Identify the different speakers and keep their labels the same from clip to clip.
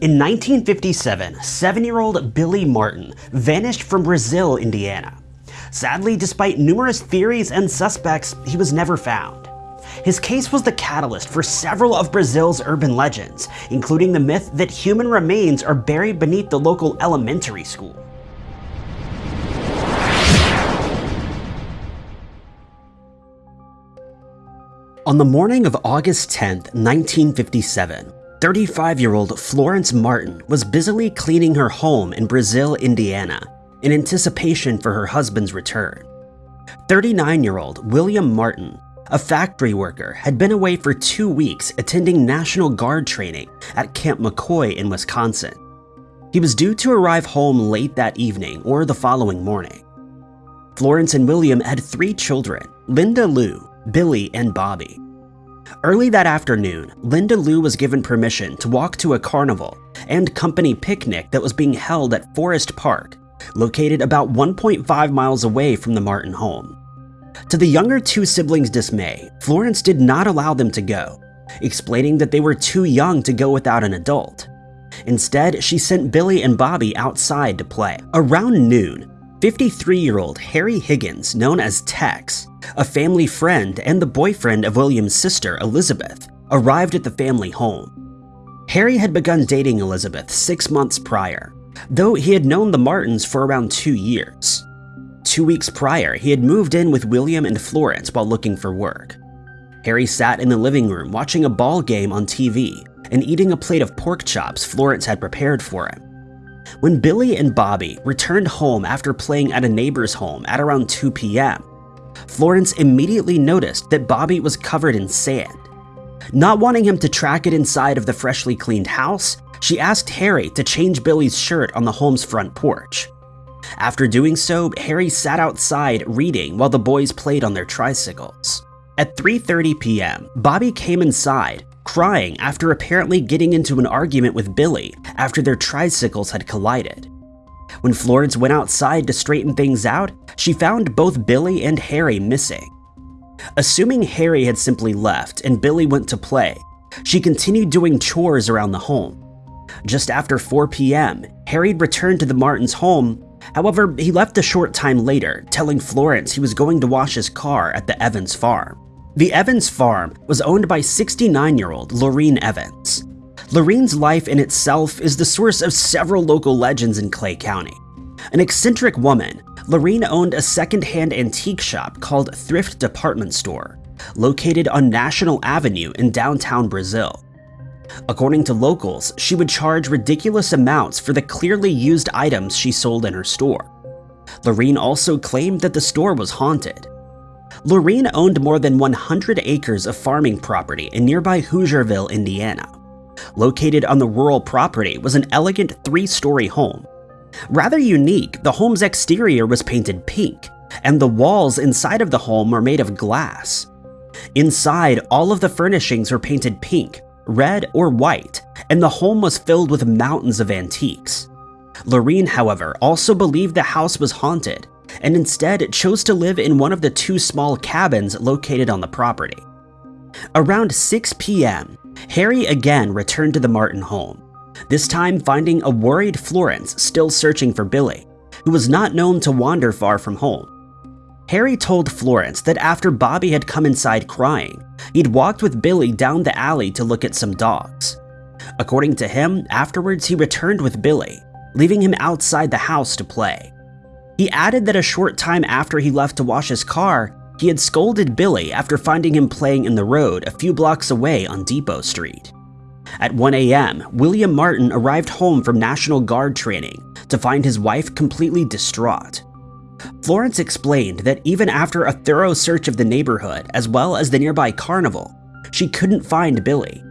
Speaker 1: In 1957, seven-year-old Billy Martin vanished from Brazil, Indiana. Sadly, despite numerous theories and suspects, he was never found. His case was the catalyst for several of Brazil's urban legends, including the myth that human remains are buried beneath the local elementary school. On the morning of August 10, 1957, 35-year-old Florence Martin was busily cleaning her home in Brazil, Indiana, in anticipation for her husband's return. 39-year-old William Martin, a factory worker, had been away for two weeks attending National Guard training at Camp McCoy in Wisconsin. He was due to arrive home late that evening or the following morning. Florence and William had three children, Linda Lou, Billy, and Bobby. Early that afternoon, Linda Lou was given permission to walk to a carnival and company picnic that was being held at Forest Park, located about 1.5 miles away from the Martin home. To the younger two siblings' dismay, Florence did not allow them to go, explaining that they were too young to go without an adult. Instead, she sent Billy and Bobby outside to play. Around noon, 53-year-old Harry Higgins, known as Tex, a family friend and the boyfriend of William's sister, Elizabeth, arrived at the family home. Harry had begun dating Elizabeth six months prior, though he had known the Martins for around two years. Two weeks prior, he had moved in with William and Florence while looking for work. Harry sat in the living room watching a ball game on TV and eating a plate of pork chops Florence had prepared for him. When Billy and Bobby returned home after playing at a neighbor's home at around 2 p.m., Florence immediately noticed that Bobby was covered in sand. Not wanting him to track it inside of the freshly cleaned house, she asked Harry to change Billy's shirt on the home's front porch. After doing so, Harry sat outside reading while the boys played on their tricycles. At 3.30 p.m., Bobby came inside, crying after apparently getting into an argument with Billy after their tricycles had collided. When Florence went outside to straighten things out, she found both Billy and Harry missing. Assuming Harry had simply left and Billy went to play, she continued doing chores around the home. Just after 4 p.m., Harry returned to the Martins' home, however, he left a short time later, telling Florence he was going to wash his car at the Evans farm. The Evans farm was owned by 69-year-old Lorene Evans. Lorene's life in itself is the source of several local legends in Clay County. An eccentric woman, Lorene owned a second-hand antique shop called Thrift Department Store, located on National Avenue in downtown Brazil. According to locals, she would charge ridiculous amounts for the clearly used items she sold in her store. Lorene also claimed that the store was haunted. Lorene owned more than 100 acres of farming property in nearby Hoosierville, Indiana. Located on the rural property was an elegant three-story home. Rather unique, the home's exterior was painted pink, and the walls inside of the home were made of glass. Inside, all of the furnishings were painted pink, red, or white, and the home was filled with mountains of antiques. Lorene, however, also believed the house was haunted, and instead chose to live in one of the two small cabins located on the property. Around 6 p.m., Harry again returned to the Martin home, this time finding a worried Florence still searching for Billy, who was not known to wander far from home. Harry told Florence that after Bobby had come inside crying, he'd walked with Billy down the alley to look at some dogs. According to him, afterwards he returned with Billy, leaving him outside the house to play. He added that a short time after he left to wash his car, he had scolded Billy after finding him playing in the road a few blocks away on Depot Street. At 1 a.m., William Martin arrived home from National Guard training to find his wife completely distraught. Florence explained that even after a thorough search of the neighborhood as well as the nearby carnival, she couldn't find Billy.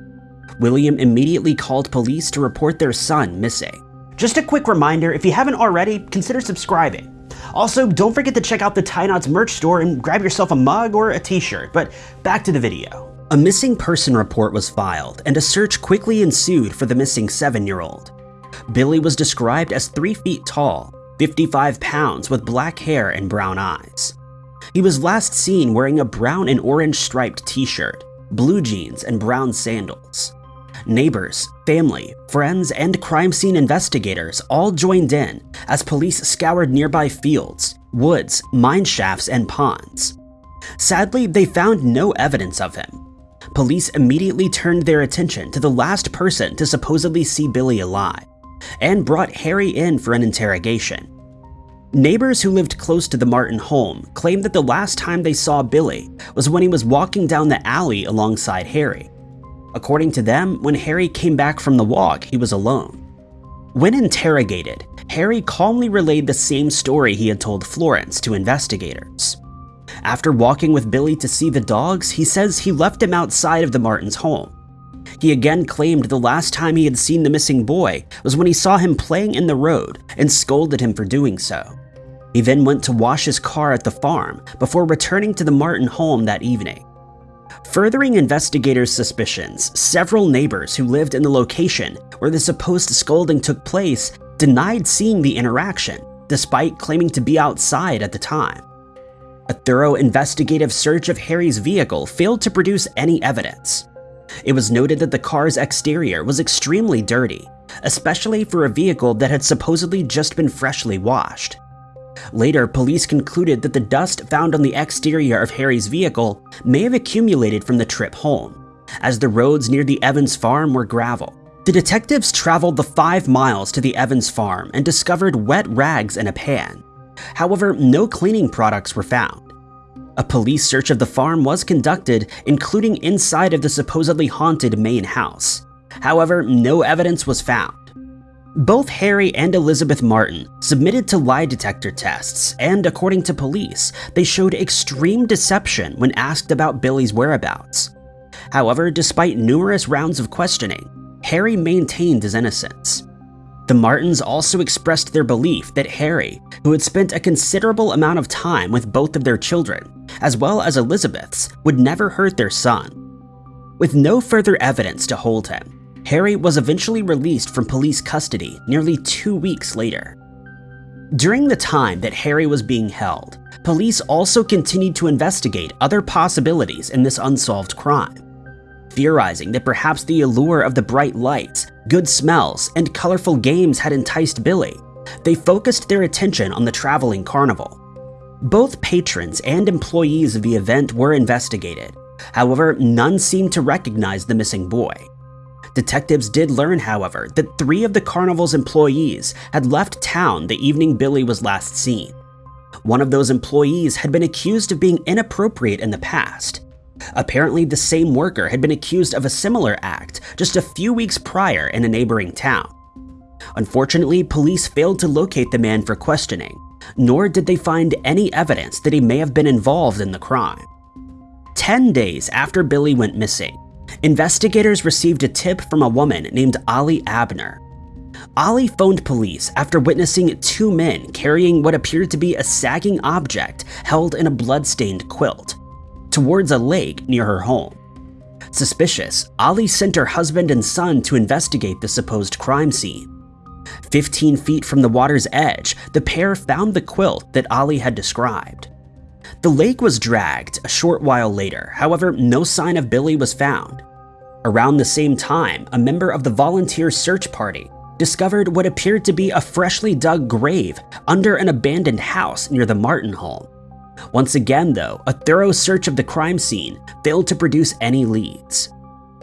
Speaker 1: William immediately called police to report their son missing. Just a quick reminder, if you haven't already, consider subscribing. Also, don't forget to check out the Ty Knotts merch store and grab yourself a mug or a t-shirt, but back to the video. A missing person report was filed, and a search quickly ensued for the missing seven-year-old. Billy was described as 3 feet tall, 55 pounds with black hair and brown eyes. He was last seen wearing a brown and orange striped t-shirt, blue jeans, and brown sandals. Neighbors, family, friends, and crime scene investigators all joined in as police scoured nearby fields, woods, mine shafts, and ponds. Sadly, they found no evidence of him. Police immediately turned their attention to the last person to supposedly see Billy alive, and brought Harry in for an interrogation. Neighbors who lived close to the Martin home claimed that the last time they saw Billy was when he was walking down the alley alongside Harry. According to them, when Harry came back from the walk, he was alone. When interrogated, Harry calmly relayed the same story he had told Florence to investigators. After walking with Billy to see the dogs, he says he left him outside of the Martins' home. He again claimed the last time he had seen the missing boy was when he saw him playing in the road and scolded him for doing so. He then went to wash his car at the farm before returning to the Martin home that evening. Furthering investigators' suspicions, several neighbors who lived in the location where the supposed scolding took place denied seeing the interaction, despite claiming to be outside at the time. A thorough investigative search of Harry's vehicle failed to produce any evidence. It was noted that the car's exterior was extremely dirty, especially for a vehicle that had supposedly just been freshly washed. Later, police concluded that the dust found on the exterior of Harry's vehicle may have accumulated from the trip home, as the roads near the Evans farm were gravel. The detectives traveled the five miles to the Evans farm and discovered wet rags in a pan, However, no cleaning products were found. A police search of the farm was conducted, including inside of the supposedly haunted main house. However, no evidence was found. Both Harry and Elizabeth Martin submitted to lie detector tests, and according to police, they showed extreme deception when asked about Billy's whereabouts. However, despite numerous rounds of questioning, Harry maintained his innocence. The Martins also expressed their belief that Harry, who had spent a considerable amount of time with both of their children, as well as Elizabeth's, would never hurt their son. With no further evidence to hold him, Harry was eventually released from police custody nearly two weeks later. During the time that Harry was being held, police also continued to investigate other possibilities in this unsolved crime theorizing that perhaps the allure of the bright lights, good smells, and colorful games had enticed Billy, they focused their attention on the traveling carnival. Both patrons and employees of the event were investigated, however, none seemed to recognize the missing boy. Detectives did learn, however, that three of the carnival's employees had left town the evening Billy was last seen. One of those employees had been accused of being inappropriate in the past, Apparently, the same worker had been accused of a similar act just a few weeks prior in a neighboring town. Unfortunately, police failed to locate the man for questioning, nor did they find any evidence that he may have been involved in the crime. Ten days after Billy went missing, investigators received a tip from a woman named Ali Abner. Ali phoned police after witnessing two men carrying what appeared to be a sagging object held in a blood-stained quilt towards a lake near her home. Suspicious, Ali sent her husband and son to investigate the supposed crime scene. 15 feet from the water's edge, the pair found the quilt that Ali had described. The lake was dragged a short while later, however, no sign of Billy was found. Around the same time, a member of the volunteer search party discovered what appeared to be a freshly dug grave under an abandoned house near the Martin home. Once again, though, a thorough search of the crime scene failed to produce any leads.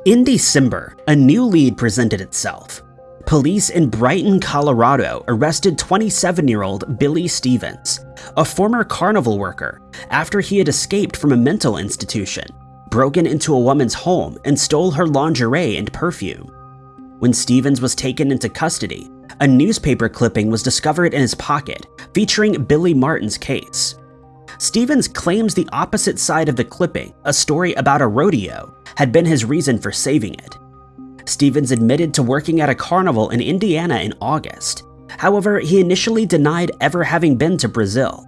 Speaker 1: In December, a new lead presented itself. Police in Brighton, Colorado arrested 27-year-old Billy Stevens, a former carnival worker, after he had escaped from a mental institution, broken into a woman's home, and stole her lingerie and perfume. When Stevens was taken into custody, a newspaper clipping was discovered in his pocket featuring Billy Martin's case. Stevens claims the opposite side of the clipping, a story about a rodeo, had been his reason for saving it. Stevens admitted to working at a carnival in Indiana in August. However, he initially denied ever having been to Brazil.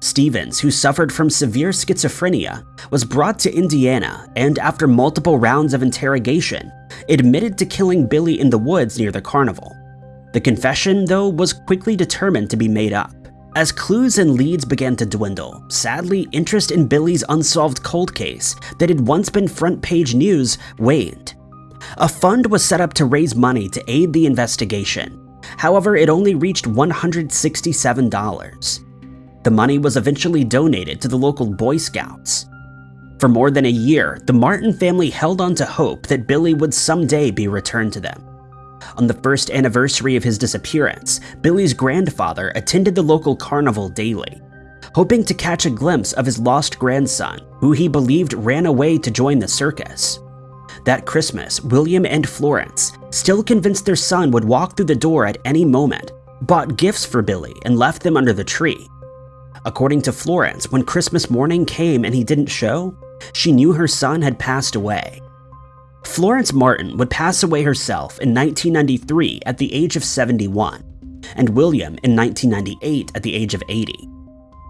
Speaker 1: Stevens, who suffered from severe schizophrenia, was brought to Indiana and after multiple rounds of interrogation, admitted to killing Billy in the woods near the carnival. The confession, though, was quickly determined to be made up. As clues and leads began to dwindle, sadly, interest in Billy's unsolved cold case that had once been front page news waned. A fund was set up to raise money to aid the investigation. However, it only reached $167. The money was eventually donated to the local Boy Scouts. For more than a year, the Martin family held on to hope that Billy would someday be returned to them. On the first anniversary of his disappearance, Billy's grandfather attended the local carnival daily, hoping to catch a glimpse of his lost grandson, who he believed ran away to join the circus. That Christmas, William and Florence, still convinced their son would walk through the door at any moment, bought gifts for Billy and left them under the tree. According to Florence, when Christmas morning came and he didn't show, she knew her son had passed away. Florence Martin would pass away herself in 1993 at the age of 71, and William in 1998 at the age of 80.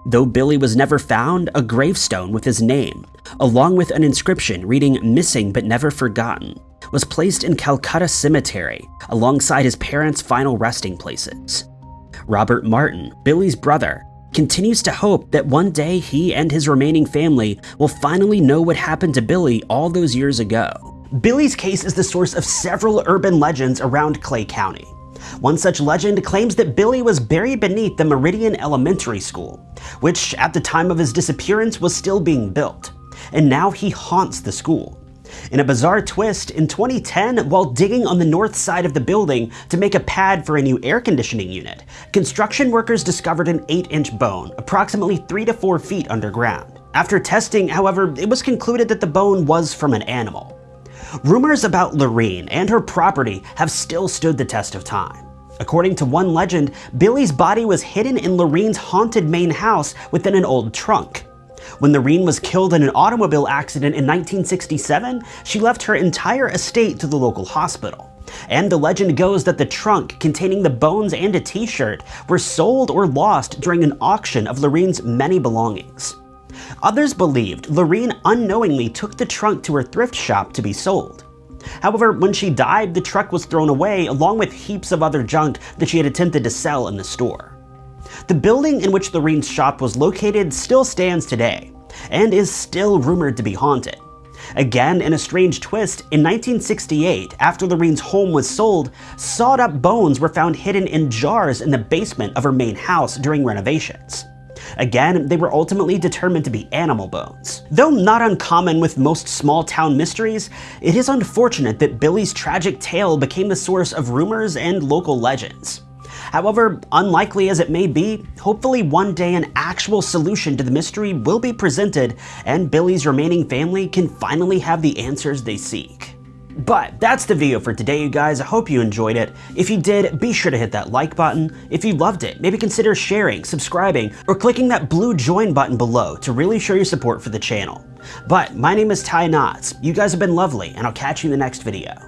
Speaker 1: Though Billy was never found, a gravestone with his name, along with an inscription reading Missing but Never Forgotten, was placed in Calcutta Cemetery alongside his parents' final resting places. Robert Martin, Billy's brother, continues to hope that one day he and his remaining family will finally know what happened to Billy all those years ago. Billy's case is the source of several urban legends around Clay County. One such legend claims that Billy was buried beneath the Meridian Elementary School, which at the time of his disappearance was still being built, and now he haunts the school. In a bizarre twist, in 2010, while digging on the north side of the building to make a pad for a new air conditioning unit, construction workers discovered an 8-inch bone, approximately 3 to 4 feet underground. After testing, however, it was concluded that the bone was from an animal. Rumors about Lorene and her property have still stood the test of time. According to one legend, Billy's body was hidden in Lorene's haunted main house within an old trunk. When Lorene was killed in an automobile accident in 1967, she left her entire estate to the local hospital. And the legend goes that the trunk containing the bones and a t-shirt were sold or lost during an auction of Lorene's many belongings. Others believed Lorene unknowingly took the trunk to her thrift shop to be sold. However, when she died, the truck was thrown away along with heaps of other junk that she had attempted to sell in the store. The building in which Lorene's shop was located still stands today, and is still rumored to be haunted. Again, in a strange twist, in 1968, after Lorene's home was sold, sawed up bones were found hidden in jars in the basement of her main house during renovations. Again, they were ultimately determined to be animal bones. Though not uncommon with most small town mysteries, it is unfortunate that Billy's tragic tale became the source of rumors and local legends. However, unlikely as it may be, hopefully one day an actual solution to the mystery will be presented and Billy's remaining family can finally have the answers they seek. But that's the video for today, you guys. I hope you enjoyed it. If you did, be sure to hit that like button. If you loved it, maybe consider sharing, subscribing, or clicking that blue join button below to really show your support for the channel. But my name is Ty Knotts. You guys have been lovely, and I'll catch you in the next video.